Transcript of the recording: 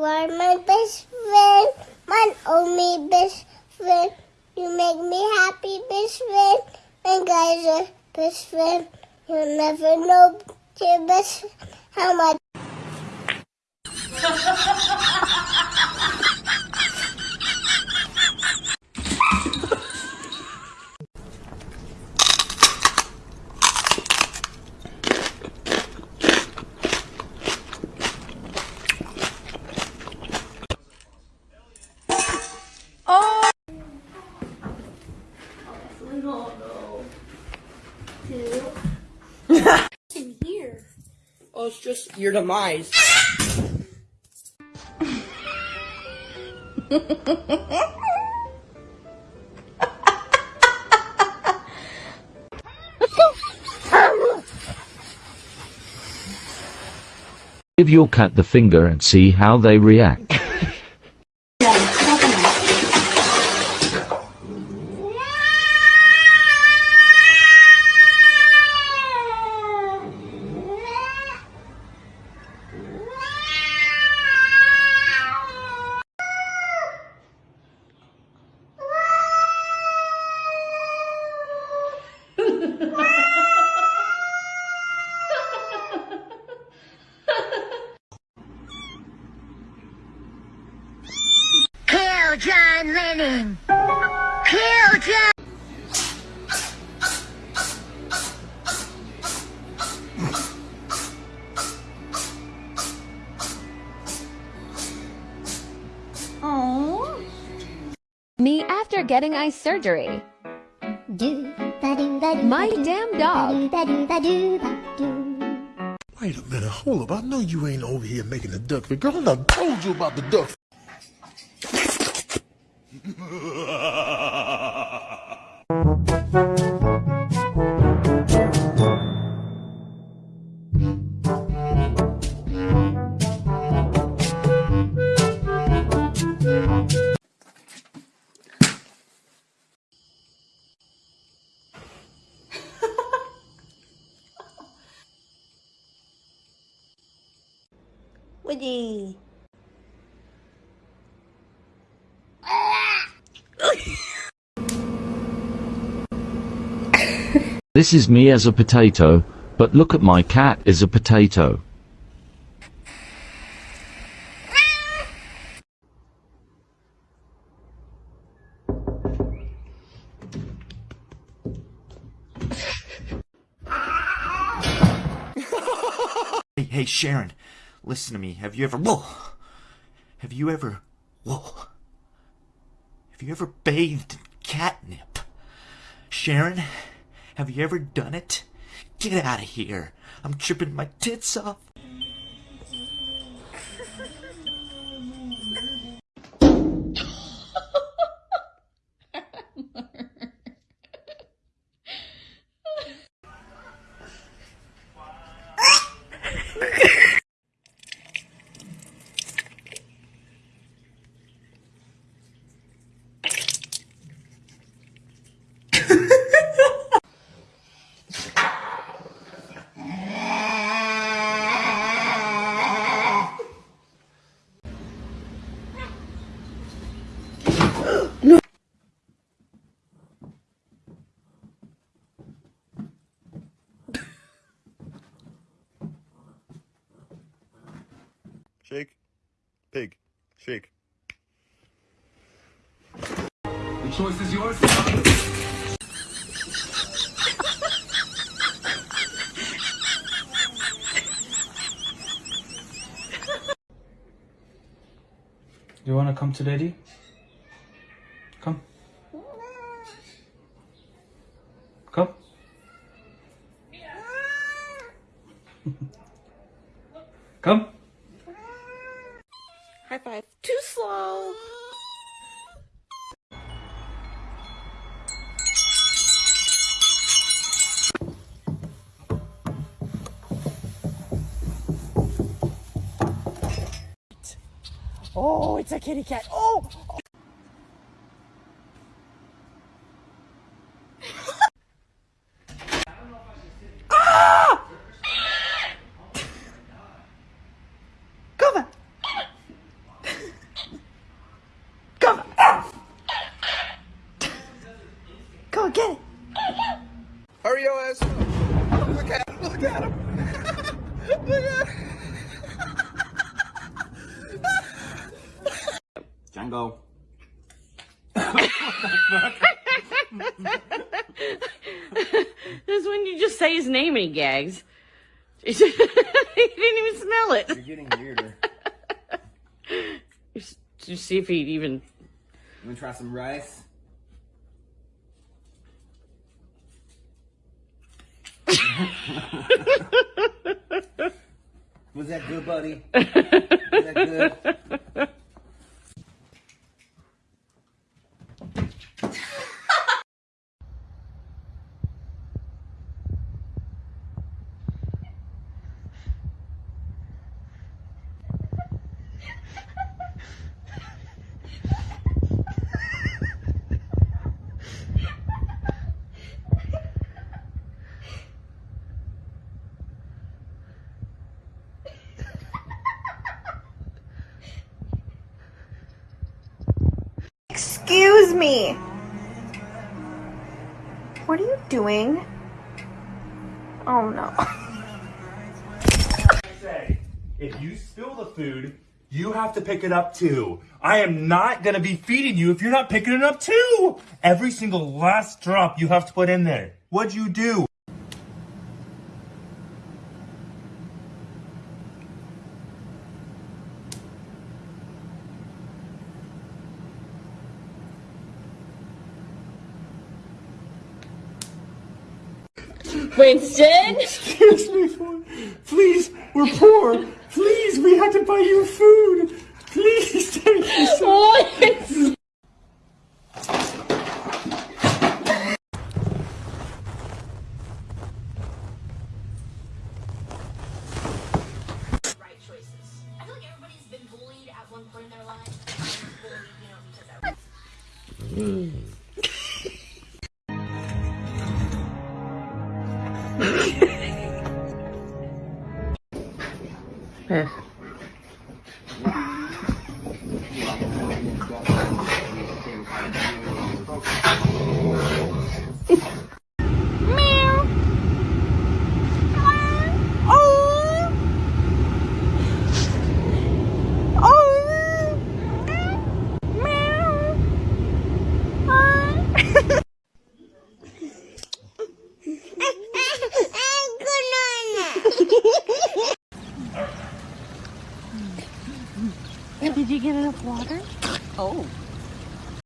You are my best friend, my only best friend. You make me happy, best friend. And guys are best friend. You'll never know your best how much. Oh, it's just your demise. Give your cat the finger and see how they react. Kill John Lennon! Kill John! Me after getting eye surgery. My damn dog. Wait a minute, hold up. I know you ain't over here making the duck. But girl, I told you about the duck. Ha ha ha ha ha! This is me as a potato, but look at my cat is a potato. Hey, hey, Sharon, listen to me. Have you ever, whoa, have you ever, whoa, have you ever bathed in catnip? Sharon, have you ever done it? Get out of here. I'm tripping my tits off. Shake. Pig. Shake. The choice is yours. You wanna come to daddy? Come. Come. High five. Too slow. Oh, it's a kitty cat. Oh, oh Come on. Come on. Come get it. Hurry your ass up. Look at him. Look at him. Look at him. Django. That's when you just say his name and he gags. he didn't even smell it. You're getting weirder. Just, just see if he'd even. You wanna try some rice? Was that good, buddy? Was that good? Excuse me. What are you doing? Oh no. if you spill the food, you have to pick it up too. I am not gonna be feeding you if you're not picking it up too. Every single last drop you have to put in there. What'd you do? Winston? Excuse me, please, we're poor. Please, we had to buy you food. Please, thank you so oh, What? right